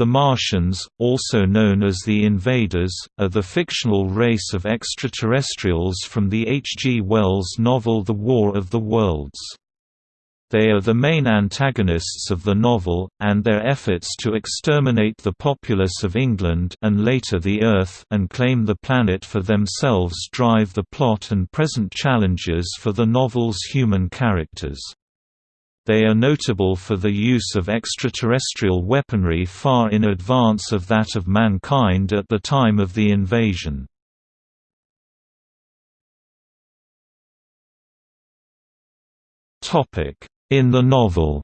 The Martians, also known as the Invaders, are the fictional race of extraterrestrials from the H. G. Wells novel The War of the Worlds. They are the main antagonists of the novel, and their efforts to exterminate the populace of England and later the Earth and claim the planet for themselves drive the plot and present challenges for the novel's human characters. They are notable for the use of extraterrestrial weaponry far in advance of that of mankind at the time of the invasion. In the novel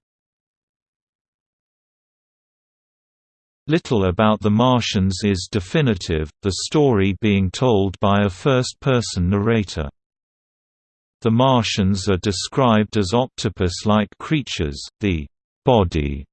Little about the Martians is definitive, the story being told by a first-person narrator. The Martians are described as octopus-like creatures, the body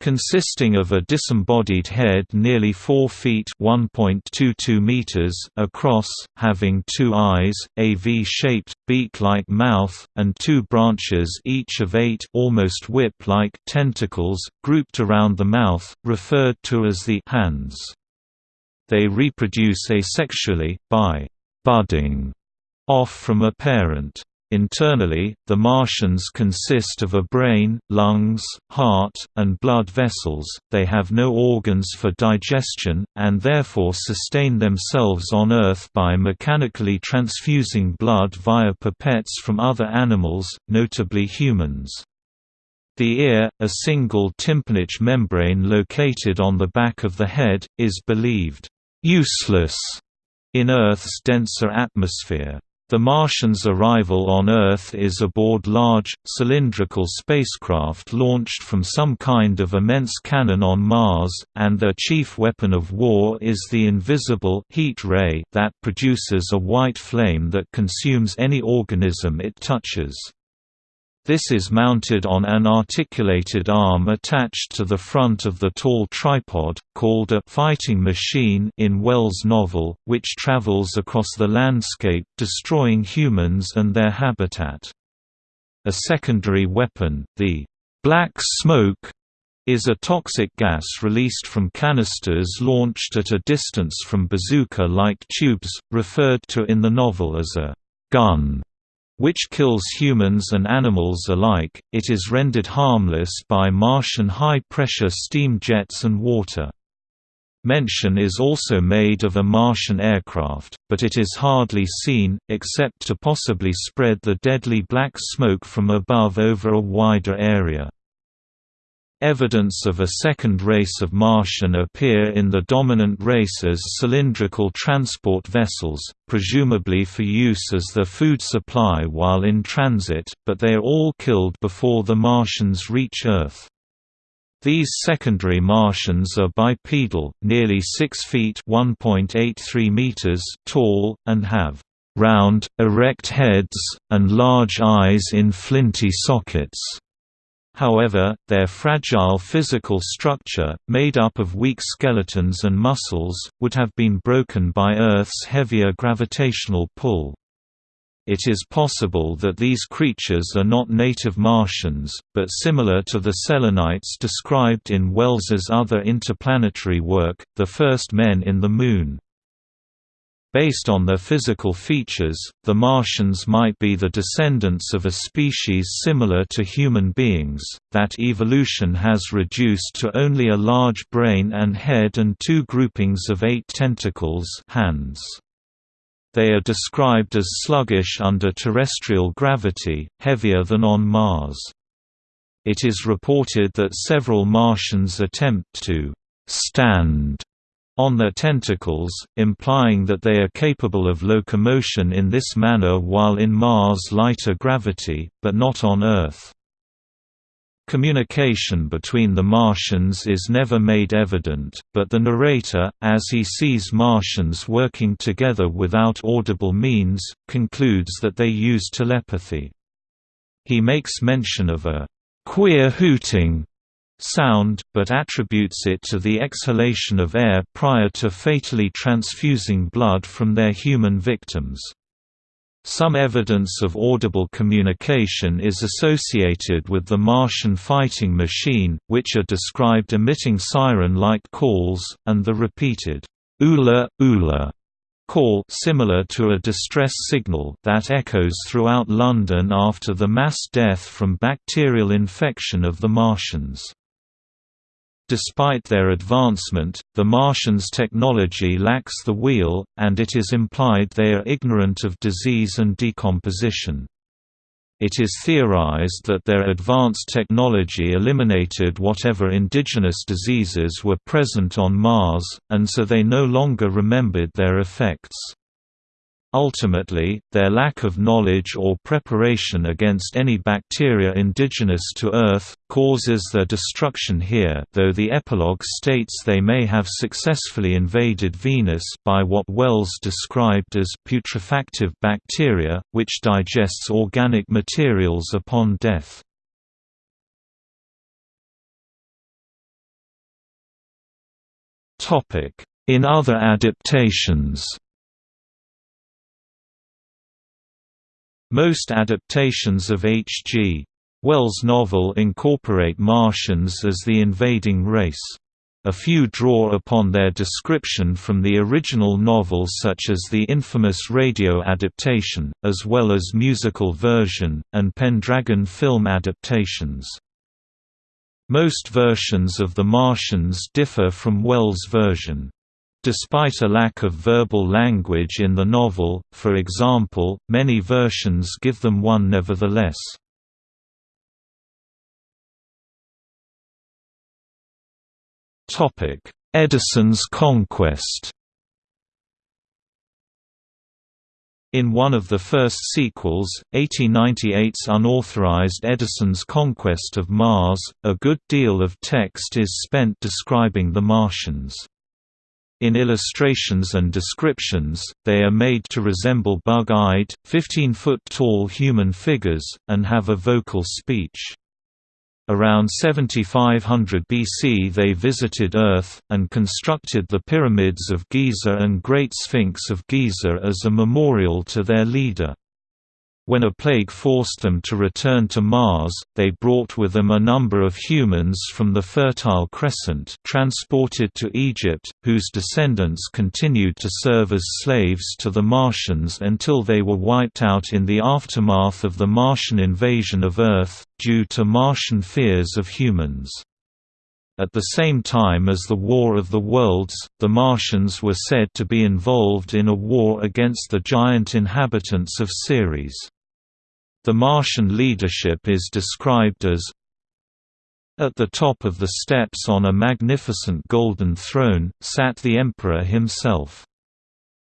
consisting of a disembodied head nearly 4 feet (1.22 meters) across, having two eyes, a V-shaped, beak-like mouth, and two branches each of eight almost whip-like tentacles, grouped around the mouth, referred to as the hands. They reproduce asexually, by budding off from a parent. Internally, the Martians consist of a brain, lungs, heart, and blood vessels, they have no organs for digestion, and therefore sustain themselves on Earth by mechanically transfusing blood via pipettes from other animals, notably humans. The ear, a single tympanic membrane located on the back of the head, is believed useless in Earth's denser atmosphere. The Martians' arrival on Earth is aboard large, cylindrical spacecraft launched from some kind of immense cannon on Mars, and their chief weapon of war is the invisible heat ray that produces a white flame that consumes any organism it touches. This is mounted on an articulated arm attached to the front of the tall tripod, called a «fighting machine» in Wells' novel, which travels across the landscape destroying humans and their habitat. A secondary weapon, the «black smoke», is a toxic gas released from canisters launched at a distance from bazooka-like tubes, referred to in the novel as a «gun» which kills humans and animals alike, it is rendered harmless by Martian high-pressure steam jets and water. Mention is also made of a Martian aircraft, but it is hardly seen, except to possibly spread the deadly black smoke from above over a wider area. Evidence of a second race of Martian appear in the dominant race as cylindrical transport vessels, presumably for use as their food supply while in transit, but they are all killed before the Martians reach Earth. These secondary Martians are bipedal, nearly 6 feet (1.83 meters) tall, and have round, erect heads, and large eyes in flinty sockets. However, their fragile physical structure, made up of weak skeletons and muscles, would have been broken by Earth's heavier gravitational pull. It is possible that these creatures are not native Martians, but similar to the Selenites described in Wells's other interplanetary work, The First Men in the Moon. Based on their physical features, the Martians might be the descendants of a species similar to human beings, that evolution has reduced to only a large brain and head and two groupings of eight tentacles hands. They are described as sluggish under terrestrial gravity, heavier than on Mars. It is reported that several Martians attempt to «stand» on their tentacles, implying that they are capable of locomotion in this manner while in Mars' lighter gravity, but not on Earth. Communication between the Martians is never made evident, but the narrator, as he sees Martians working together without audible means, concludes that they use telepathy. He makes mention of a queer hooting sound, but attributes it to the exhalation of air prior to fatally transfusing blood from their human victims. Some evidence of audible communication is associated with the Martian fighting machine, which are described emitting siren-like calls, and the repeated Ula, Ula call similar to a distress signal that echoes throughout London after the mass death from bacterial infection of the Martians. Despite their advancement, the Martians' technology lacks the wheel, and it is implied they are ignorant of disease and decomposition. It is theorized that their advanced technology eliminated whatever indigenous diseases were present on Mars, and so they no longer remembered their effects. Ultimately, their lack of knowledge or preparation against any bacteria indigenous to Earth, causes their destruction here though the epilogue states they may have successfully invaded Venus by what Wells described as putrefactive bacteria, which digests organic materials upon death. In other adaptations Most adaptations of H.G. Wells' novel incorporate Martians as the invading race. A few draw upon their description from the original novel such as the infamous radio adaptation, as well as musical version, and Pendragon film adaptations. Most versions of The Martians differ from Wells' version. Despite a lack of verbal language in the novel, for example, many versions give them one nevertheless. Edison's conquest In one of the first sequels, 1898's unauthorized Edison's Conquest of Mars, a good deal of text is spent describing the Martians. In illustrations and descriptions, they are made to resemble bug-eyed, 15-foot-tall human figures, and have a vocal speech. Around 7500 BC they visited Earth, and constructed the pyramids of Giza and Great Sphinx of Giza as a memorial to their leader. When a plague forced them to return to Mars, they brought with them a number of humans from the Fertile Crescent transported to Egypt, whose descendants continued to serve as slaves to the Martians until they were wiped out in the aftermath of the Martian invasion of Earth, due to Martian fears of humans. At the same time as the War of the Worlds, the Martians were said to be involved in a war against the giant inhabitants of Ceres. The Martian leadership is described as At the top of the steps on a magnificent golden throne, sat the emperor himself.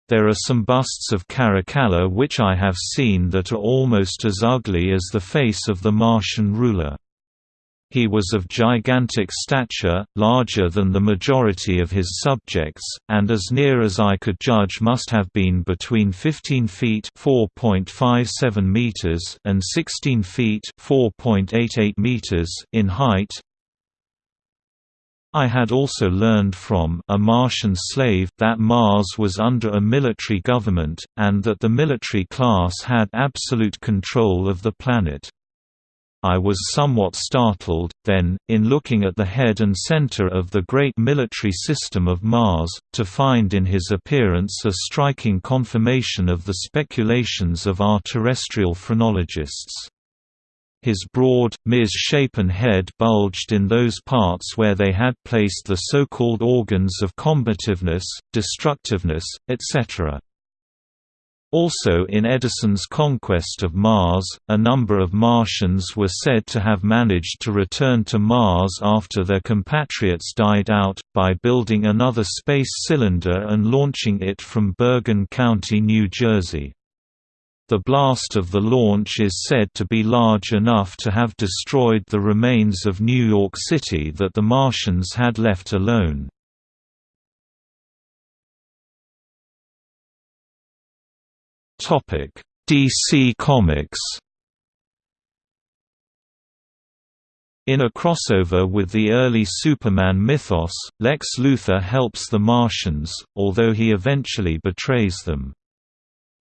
There are some busts of Caracalla which I have seen that are almost as ugly as the face of the Martian ruler. He was of gigantic stature, larger than the majority of his subjects, and as near as I could judge must have been between 15 feet (4.57 meters) and 16 feet (4.88 meters) in height. I had also learned from a Martian slave that Mars was under a military government, and that the military class had absolute control of the planet. I was somewhat startled, then, in looking at the head and center of the great military system of Mars, to find in his appearance a striking confirmation of the speculations of our terrestrial phrenologists. His broad, mis-shapen head bulged in those parts where they had placed the so-called organs of combativeness, destructiveness, etc. Also in Edison's conquest of Mars, a number of Martians were said to have managed to return to Mars after their compatriots died out, by building another space cylinder and launching it from Bergen County, New Jersey. The blast of the launch is said to be large enough to have destroyed the remains of New York City that the Martians had left alone. DC Comics In a crossover with the early Superman mythos, Lex Luthor helps the Martians, although he eventually betrays them.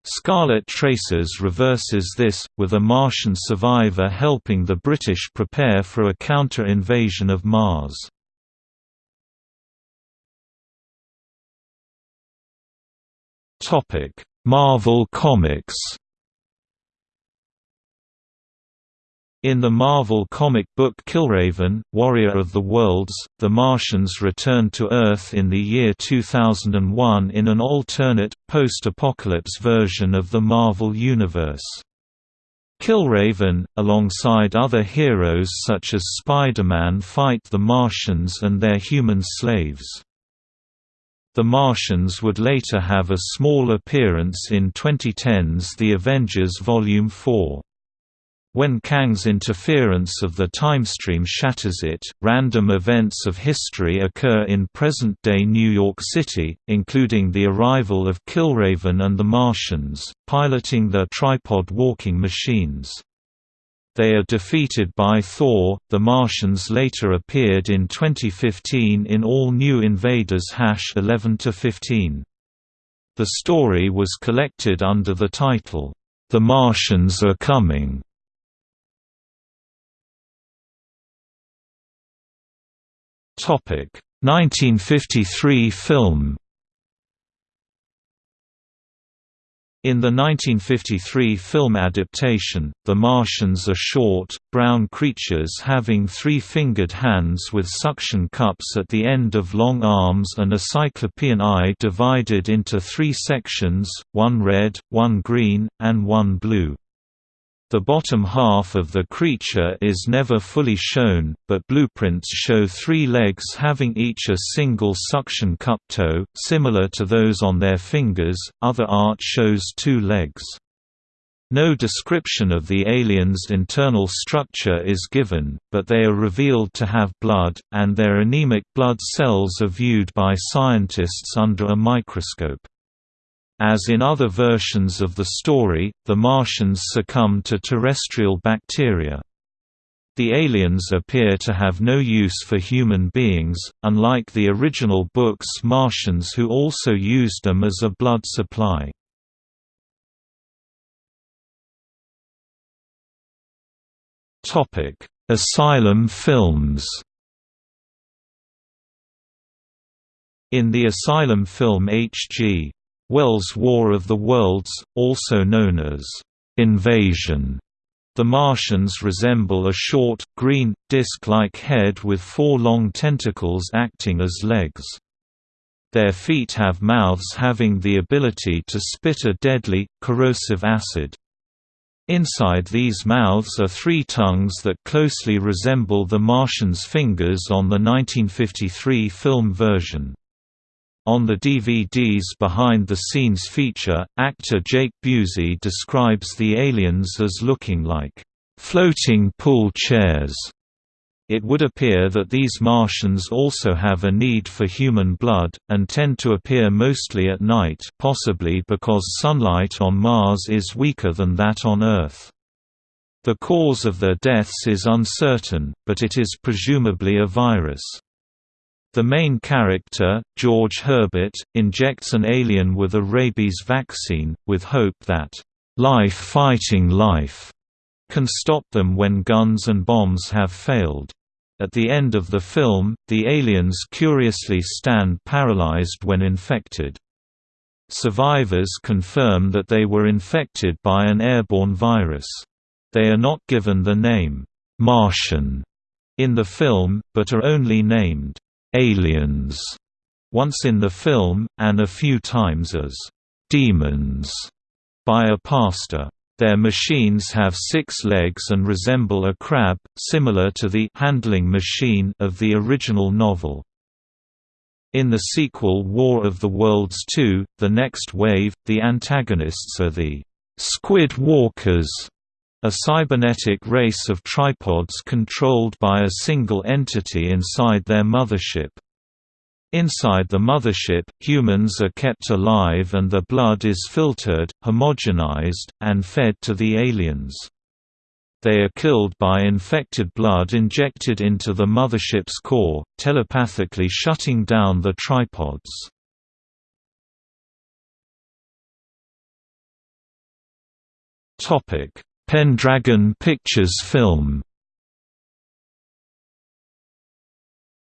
Scarlet Traces reverses this, with a Martian survivor helping the British prepare for a counter-invasion of Mars. Marvel Comics In the Marvel comic book Killraven, Warrior of the Worlds, the Martians return to Earth in the year 2001 in an alternate, post-apocalypse version of the Marvel Universe. Killraven, alongside other heroes such as Spider-Man fight the Martians and their human slaves. The Martians would later have a small appearance in 2010's The Avengers Volume 4. When Kang's interference of the timestream shatters it, random events of history occur in present-day New York City, including the arrival of Killraven and the Martians, piloting their tripod walking machines. They are defeated by Thor. The Martians later appeared in 2015 in All New Invaders 11 15. The story was collected under the title, The Martians Are Coming. Topic 1953 film In the 1953 film adaptation, the Martians are short, brown creatures having three-fingered hands with suction cups at the end of long arms and a cyclopean eye divided into three sections, one red, one green, and one blue. The bottom half of the creature is never fully shown, but blueprints show three legs having each a single suction cup toe, similar to those on their fingers, other art shows two legs. No description of the alien's internal structure is given, but they are revealed to have blood, and their anemic blood cells are viewed by scientists under a microscope. As in other versions of the story, the Martians succumb to terrestrial bacteria. The aliens appear to have no use for human beings, unlike the original book's Martians who also used them as a blood supply. Asylum films In the Asylum film H.G. Wells' War of the Worlds, also known as Invasion. The Martians resemble a short, green, disc-like head with four long tentacles acting as legs. Their feet have mouths having the ability to spit a deadly, corrosive acid. Inside these mouths are three tongues that closely resemble the Martian's fingers on the 1953 film version. On the DVD's behind-the-scenes feature, actor Jake Busey describes the aliens as looking like floating pool chairs. It would appear that these Martians also have a need for human blood, and tend to appear mostly at night possibly because sunlight on Mars is weaker than that on Earth. The cause of their deaths is uncertain, but it is presumably a virus. The main character, George Herbert, injects an alien with a rabies vaccine, with hope that, "...life fighting life," can stop them when guns and bombs have failed. At the end of the film, the aliens curiously stand paralyzed when infected. Survivors confirm that they were infected by an airborne virus. They are not given the name, Martian, in the film, but are only named aliens once in the film, and a few times as demons by a pastor. Their machines have six legs and resemble a crab, similar to the handling machine of the original novel. In the sequel War of the Worlds 2, The Next Wave, the antagonists are the Squid Walkers, a cybernetic race of tripods controlled by a single entity inside their mothership. Inside the mothership, humans are kept alive and their blood is filtered, homogenized, and fed to the aliens. They are killed by infected blood injected into the mothership's core, telepathically shutting down the tripods. Pendragon Pictures film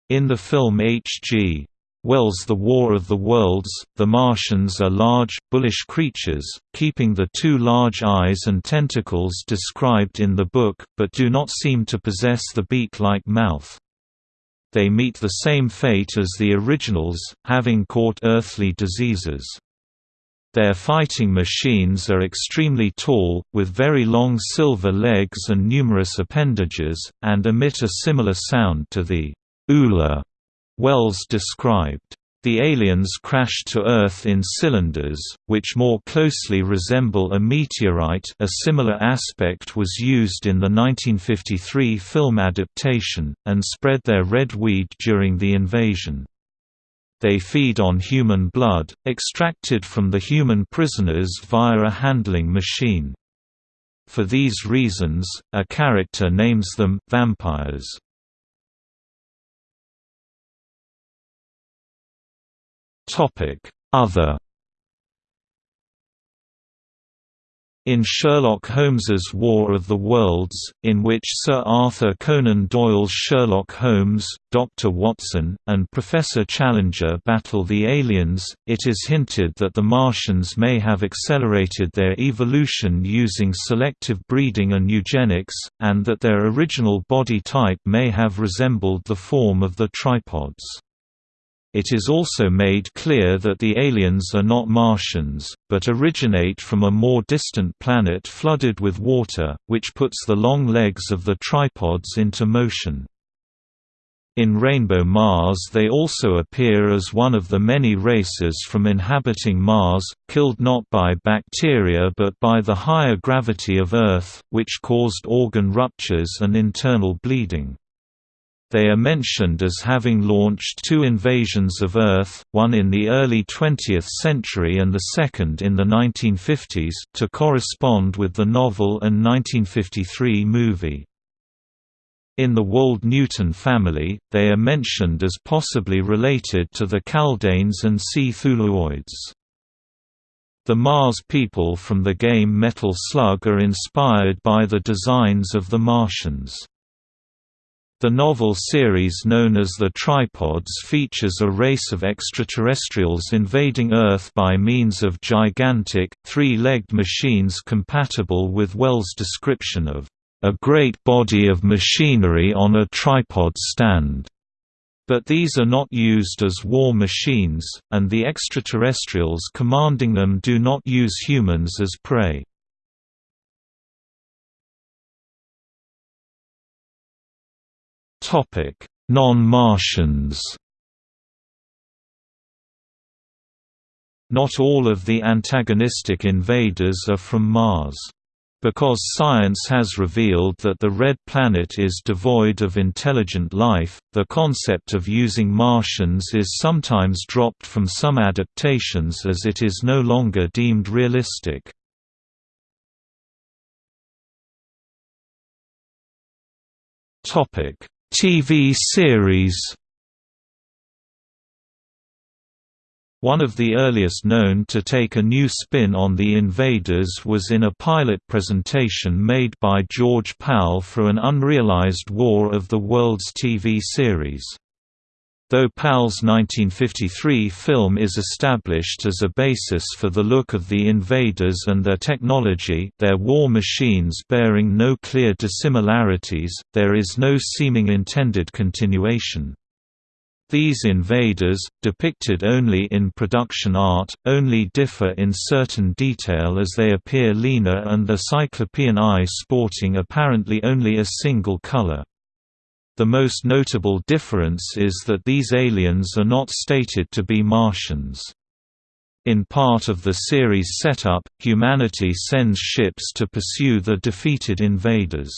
In the film H.G. Wells' The War of the Worlds, the Martians are large, bullish creatures, keeping the two large eyes and tentacles described in the book, but do not seem to possess the beak-like mouth. They meet the same fate as the originals, having caught earthly diseases. Their fighting machines are extremely tall, with very long silver legs and numerous appendages, and emit a similar sound to the Ula Wells described. The aliens crash to Earth in cylinders, which more closely resemble a meteorite a similar aspect was used in the 1953 film adaptation, and spread their red weed during the invasion. They feed on human blood, extracted from the human prisoners via a handling machine. For these reasons, a character names them vampires. Other In Sherlock Holmes's War of the Worlds, in which Sir Arthur Conan Doyle's Sherlock Holmes, Dr. Watson, and Professor Challenger battle the aliens, it is hinted that the Martians may have accelerated their evolution using selective breeding and eugenics, and that their original body type may have resembled the form of the tripods. It is also made clear that the aliens are not Martians, but originate from a more distant planet flooded with water, which puts the long legs of the tripods into motion. In Rainbow Mars they also appear as one of the many races from inhabiting Mars, killed not by bacteria but by the higher gravity of Earth, which caused organ ruptures and internal bleeding. They are mentioned as having launched two invasions of Earth, one in the early 20th century and the second in the 1950s, to correspond with the novel and 1953 movie. In the Wold-Newton family, they are mentioned as possibly related to the Kaldanes and Cthulhuoids. The Mars people from the game Metal Slug are inspired by the designs of the Martians. The novel series known as The Tripods features a race of extraterrestrials invading Earth by means of gigantic, three-legged machines compatible with Wells' description of a great body of machinery on a tripod stand. But these are not used as war machines, and the extraterrestrials commanding them do not use humans as prey. Non-Martians Not all of the antagonistic invaders are from Mars. Because science has revealed that the Red Planet is devoid of intelligent life, the concept of using Martians is sometimes dropped from some adaptations as it is no longer deemed realistic. TV series One of the earliest known to take a new spin on the Invaders was in a pilot presentation made by George Pal for an unrealized War of the Worlds TV series. Though Pal's 1953 film is established as a basis for the look of the invaders and their technology their war machines bearing no clear dissimilarities, there is no seeming intended continuation. These invaders, depicted only in production art, only differ in certain detail as they appear leaner and the cyclopean eye sporting apparently only a single color. The most notable difference is that these aliens are not stated to be Martians. In part of the series setup, humanity sends ships to pursue the defeated invaders.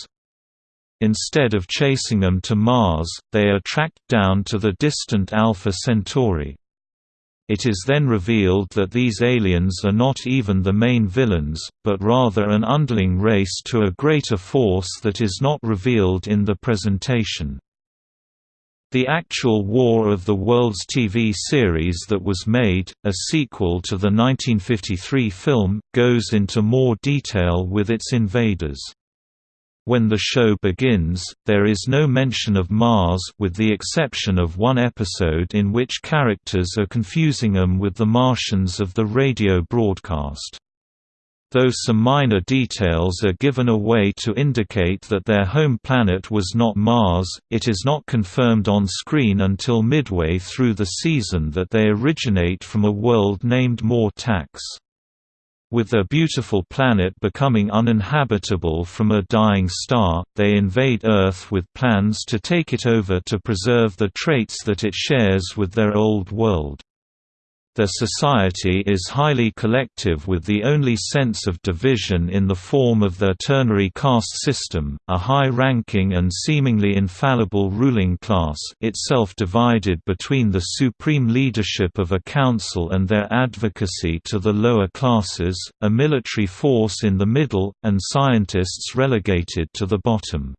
Instead of chasing them to Mars, they are tracked down to the distant Alpha Centauri. It is then revealed that these aliens are not even the main villains, but rather an underling race to a greater force that is not revealed in the presentation. The actual War of the Worlds TV series that was made, a sequel to the 1953 film, goes into more detail with its invaders. When the show begins, there is no mention of Mars with the exception of one episode in which characters are confusing them with the Martians of the radio broadcast. Though some minor details are given away to indicate that their home planet was not Mars, it is not confirmed on screen until midway through the season that they originate from a world named Mortax. With their beautiful planet becoming uninhabitable from a dying star, they invade Earth with plans to take it over to preserve the traits that it shares with their old world. Their society is highly collective with the only sense of division in the form of their ternary caste system, a high-ranking and seemingly infallible ruling class itself divided between the supreme leadership of a council and their advocacy to the lower classes, a military force in the middle, and scientists relegated to the bottom.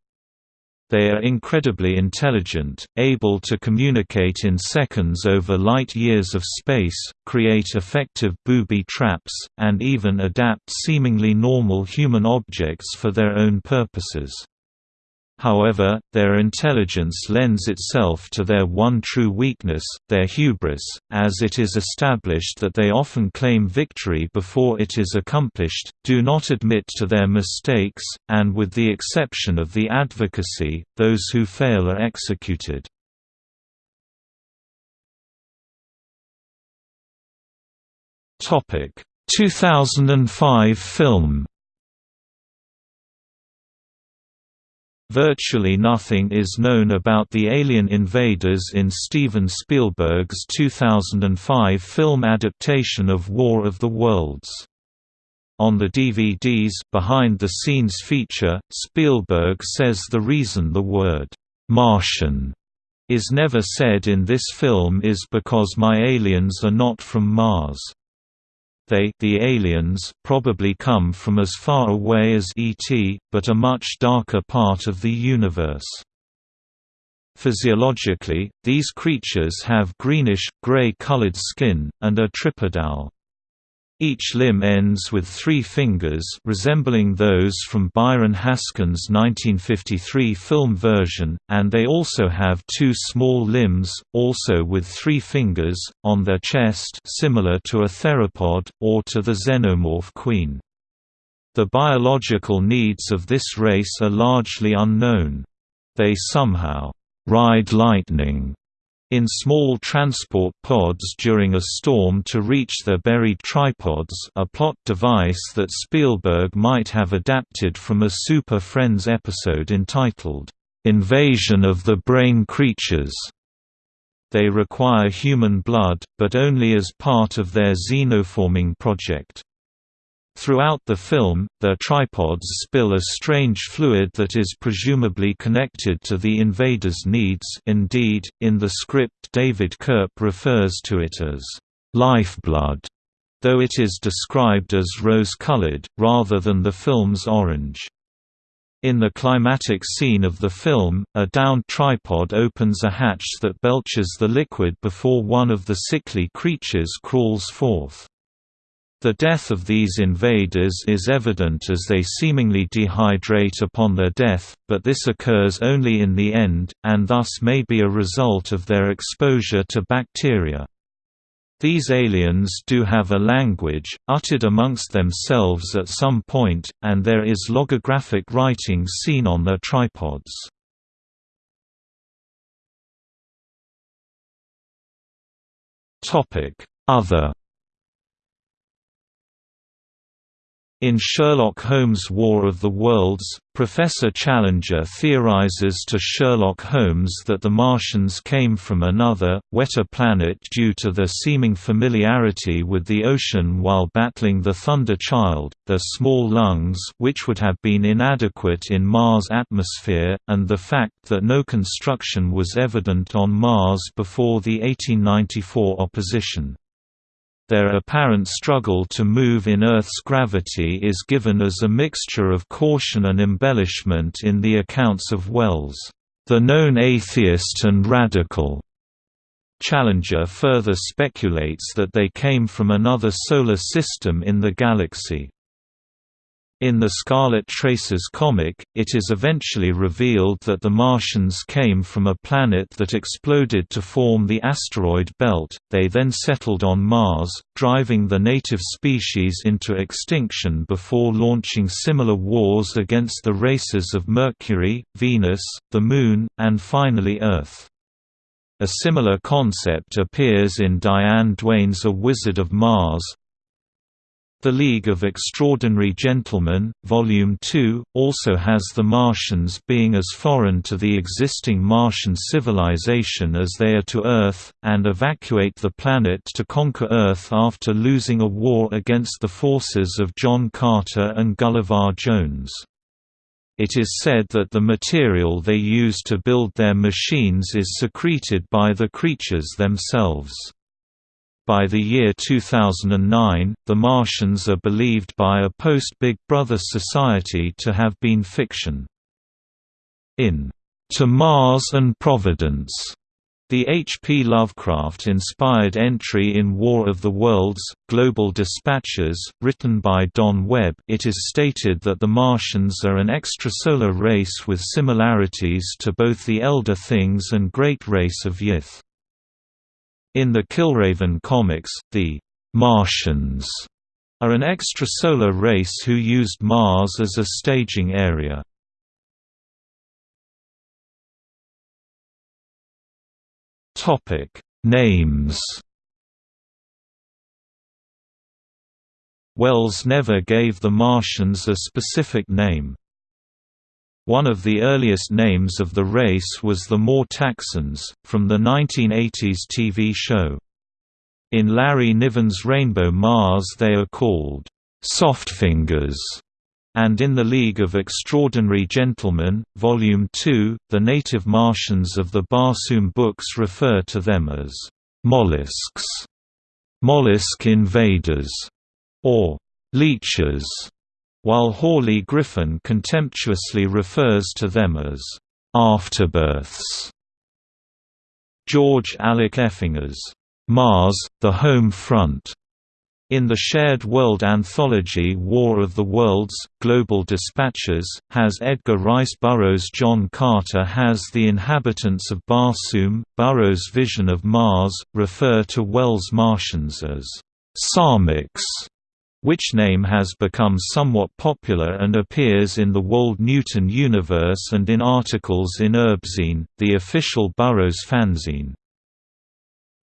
They are incredibly intelligent, able to communicate in seconds over light years of space, create effective booby traps, and even adapt seemingly normal human objects for their own purposes. However, their intelligence lends itself to their one true weakness, their hubris, as it is established that they often claim victory before it is accomplished, do not admit to their mistakes, and with the exception of the advocacy, those who fail are executed. Topic: 2005 film Virtually nothing is known about the alien invaders in Steven Spielberg's 2005 film adaptation of War of the Worlds. On the DVD's behind-the-scenes feature, Spielberg says the reason the word, "'Martian' is never said in this film is because my aliens are not from Mars. They the aliens probably come from as far away as ET, but a much darker part of the universe. Physiologically, these creatures have greenish, gray-colored skin, and are tripedal. Each limb ends with three fingers resembling those from Byron Haskin's 1953 film version, and they also have two small limbs, also with three fingers, on their chest similar to a theropod, or to the xenomorph queen. The biological needs of this race are largely unknown. They somehow ride lightning in small transport pods during a storm to reach their buried tripods a plot device that Spielberg might have adapted from a Super Friends episode entitled, "'Invasion of the Brain Creatures' They require human blood, but only as part of their xenoforming project. Throughout the film, their tripods spill a strange fluid that is presumably connected to the invaders' needs indeed, in the script David Koepp refers to it as «lifeblood», though it is described as rose-colored, rather than the film's orange. In the climatic scene of the film, a downed tripod opens a hatch that belches the liquid before one of the sickly creatures crawls forth. The death of these invaders is evident as they seemingly dehydrate upon their death, but this occurs only in the end, and thus may be a result of their exposure to bacteria. These aliens do have a language, uttered amongst themselves at some point, and there is logographic writing seen on their tripods. Other In Sherlock Holmes' War of the Worlds, Professor Challenger theorizes to Sherlock Holmes that the Martians came from another, wetter planet due to their seeming familiarity with the ocean while battling the Thunder Child, their small lungs which would have been inadequate in Mars' atmosphere, and the fact that no construction was evident on Mars before the 1894 opposition. Their apparent struggle to move in Earth's gravity is given as a mixture of caution and embellishment in the accounts of Wells. the known atheist and radical. Challenger further speculates that they came from another solar system in the galaxy. In the Scarlet Traces comic, it is eventually revealed that the Martians came from a planet that exploded to form the asteroid belt, they then settled on Mars, driving the native species into extinction before launching similar wars against the races of Mercury, Venus, the Moon, and finally Earth. A similar concept appears in Diane Duane's A Wizard of Mars, the League of Extraordinary Gentlemen, Volume 2, also has the Martians being as foreign to the existing Martian civilization as they are to Earth, and evacuate the planet to conquer Earth after losing a war against the forces of John Carter and Gulliver Jones. It is said that the material they use to build their machines is secreted by the creatures themselves. By the year 2009, the Martians are believed by a post-Big Brother society to have been fiction. In To Mars and Providence, the H. P. Lovecraft-inspired entry in War of the Worlds, Global Dispatches, written by Don Webb it is stated that the Martians are an extrasolar race with similarities to both the Elder Things and Great Race of Yith. In the Killraven comics, the Martians are an extrasolar race who used Mars as a staging area. Topic Names Wells never gave the Martians a specific name. One of the earliest names of the race was the Mortaxans, from the 1980s TV show. In Larry Niven's Rainbow Mars they are called Softfingers, and in the League of Extraordinary Gentlemen, Volume 2, the native Martians of the Barsoom books refer to them as mollusks, mollusk invaders, or leeches while Hawley Griffin contemptuously refers to them as afterbirths. George Alec Effinger's Mars, the Home Front in the shared world anthology War of the Worlds, Global Dispatches, has Edgar Rice Burroughs. John Carter has the inhabitants of Barsoom, Burroughs' vision of Mars, refer to Wells' Martians as Psalmics which name has become somewhat popular and appears in the Wold Newton universe and in articles in ERBzine, the official Burroughs fanzine.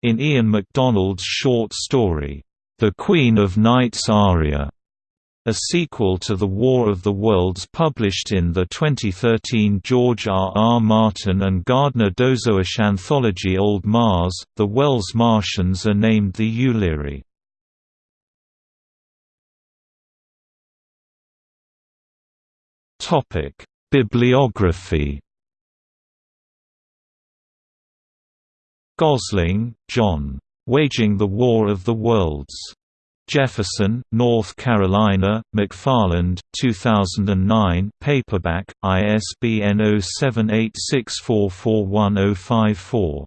In Ian McDonald's short story, The Queen of Nights Aria, a sequel to The War of the Worlds published in the 2013 George R. R. Martin and Gardner Dozois anthology Old Mars, the Wells Martians are named the Uliri. Topic: Bibliography. Gosling, John. Waging the War of the Worlds. Jefferson, North Carolina, McFarland, 2009 paperback, ISBN 0786441054.